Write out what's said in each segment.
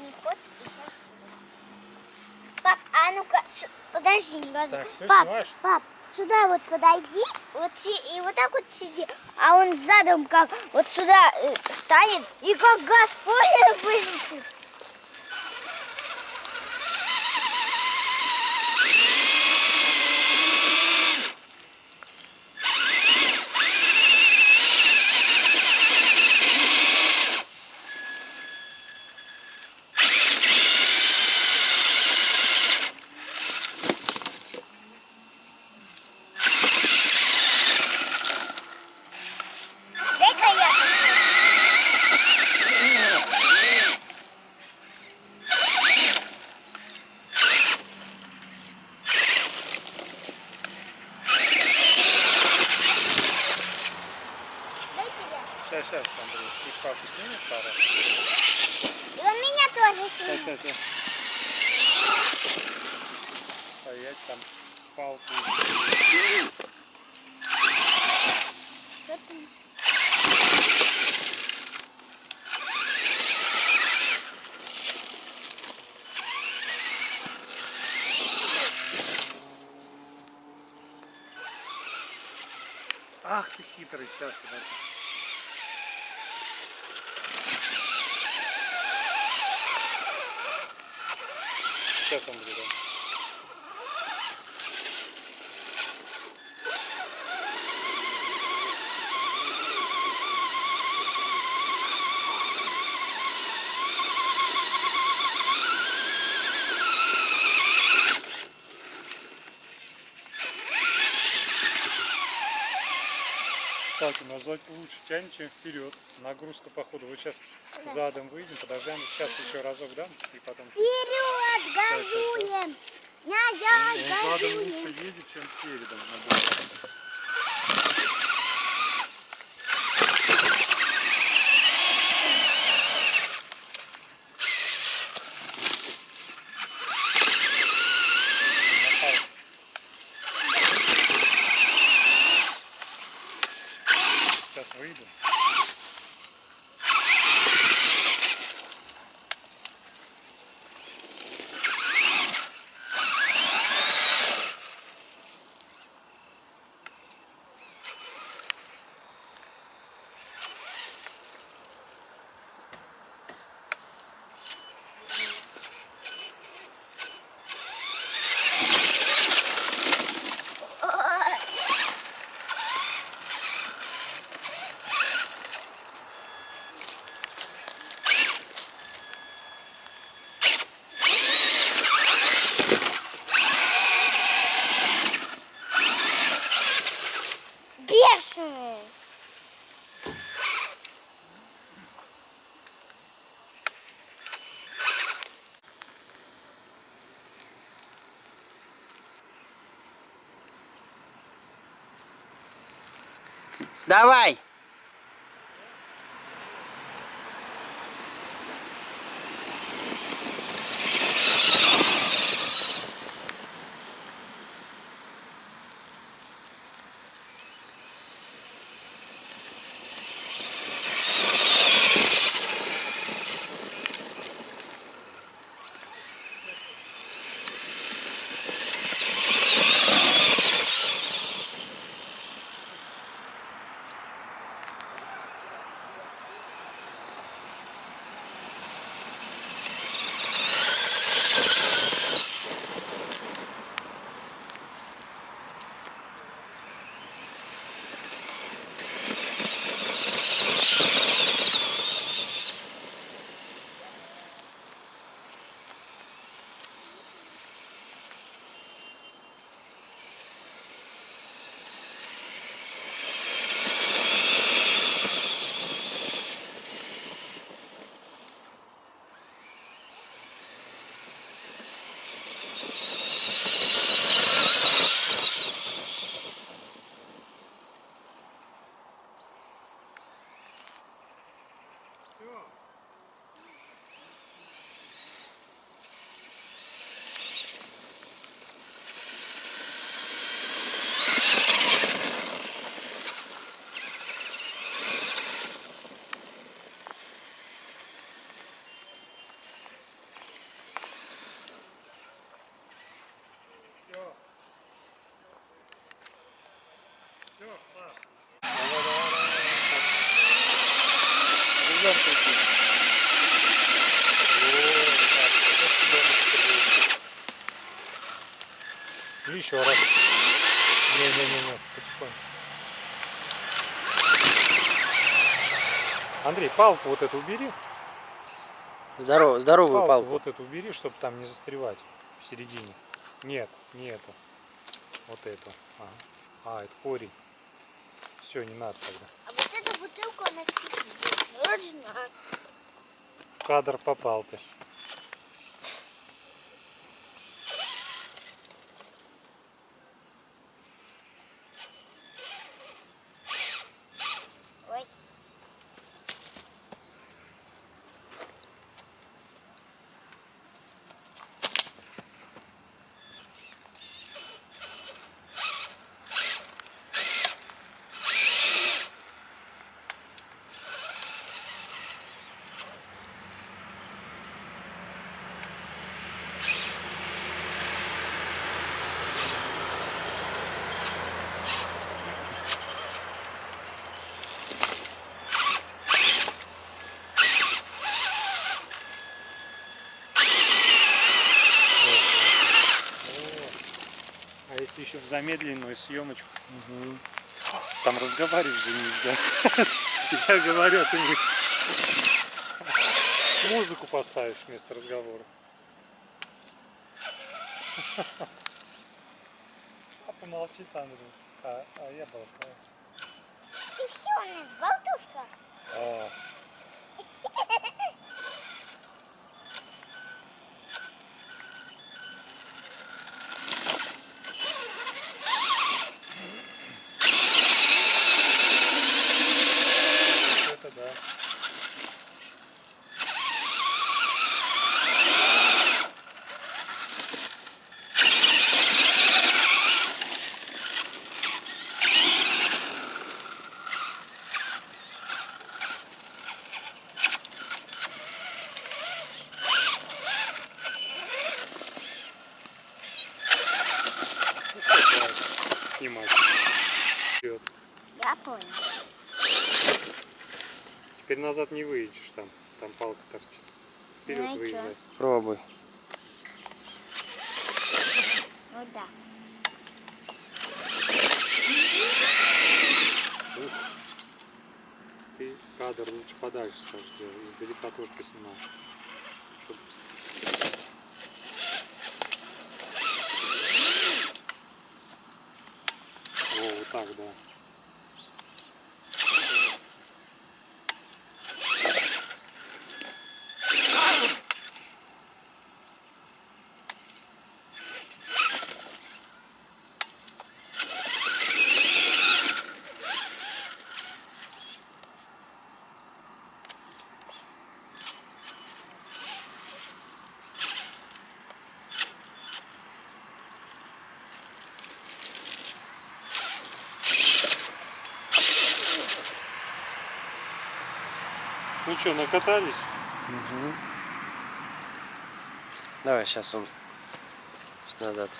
задний ход и сейчас. Пап, а ну-ка, подожди. Так, пап, снимаешь? пап, сюда вот подойди, вот и вот так вот сиди, а он задом как вот сюда э, встанет и как газ понял вылетит. Дай-ка я. Дай-ка я. Сейчас, сейчас, Папу снимешь пару? И он меня тоже Сейчас, снимет. сейчас, сейчас. Стоять там палку. Что ты? Ах ты хитрый, сейчас, подожди. Сейчас, Андрей, да. Кстати, назад лучше тянет, чем вперед. Нагрузка по ходу. Вот сейчас задом выйдем, подождем. Сейчас еще разок дам и потом. Вперед, газуем! Назад, Он задом газуем! лучше едет, чем передом. Сейчас Давай! Все, класс. Не-не-не, потихоньку. Андрей, палку вот эту убери. Здорово, здоровую Палку, палку. вот эту убери, чтобы там не застревать в середине. Нет, не эту. Вот эту. Ага. А, это корень. Все, не надо тогда. А вот эта бутылка, она нужна. В кадр попал ты. Еще в замедленную съемочку? Там разговаривать же нельзя. Я говорю, а ты мне музыку поставишь вместо разговора. Папа молчит, Андрей. А, а я болтаю. И все, у нас болтушка. А, вот это да. Ну, всё, хватит снимать. Вперед. Я понял. Теперь назад не выйдешь там. Там палка торчит. Вперед Ну выезжай. Пробуй. Ну да. Ты кадр лучше подальше, делай. Издалека тоже поснимал. О, вот так, да. Ну что, накатались? Давай, сейчас он назад.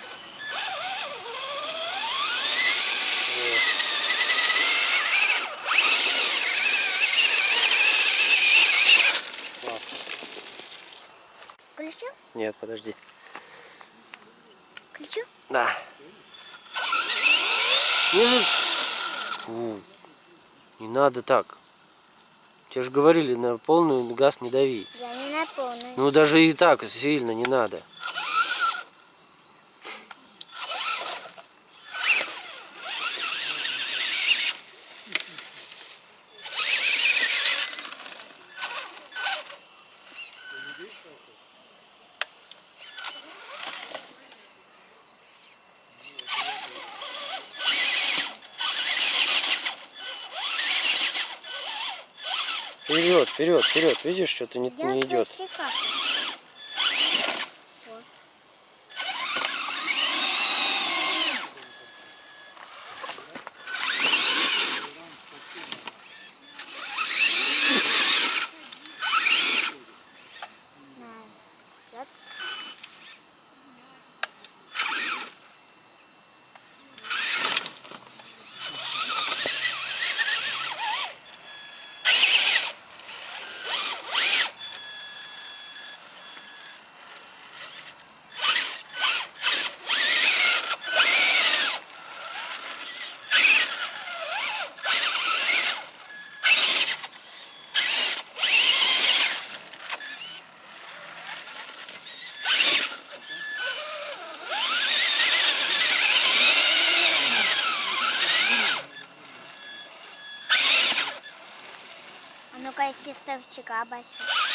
Включу? Нет, подожди. Включу? Да. Не надо так. Тебе же говорили, на полный газ не дави. Я не на полную. Ну даже и так сильно не надо. Вперед, вперед, вперед. Видишь, что-то не, не идет. Basta eu tirar abaixar.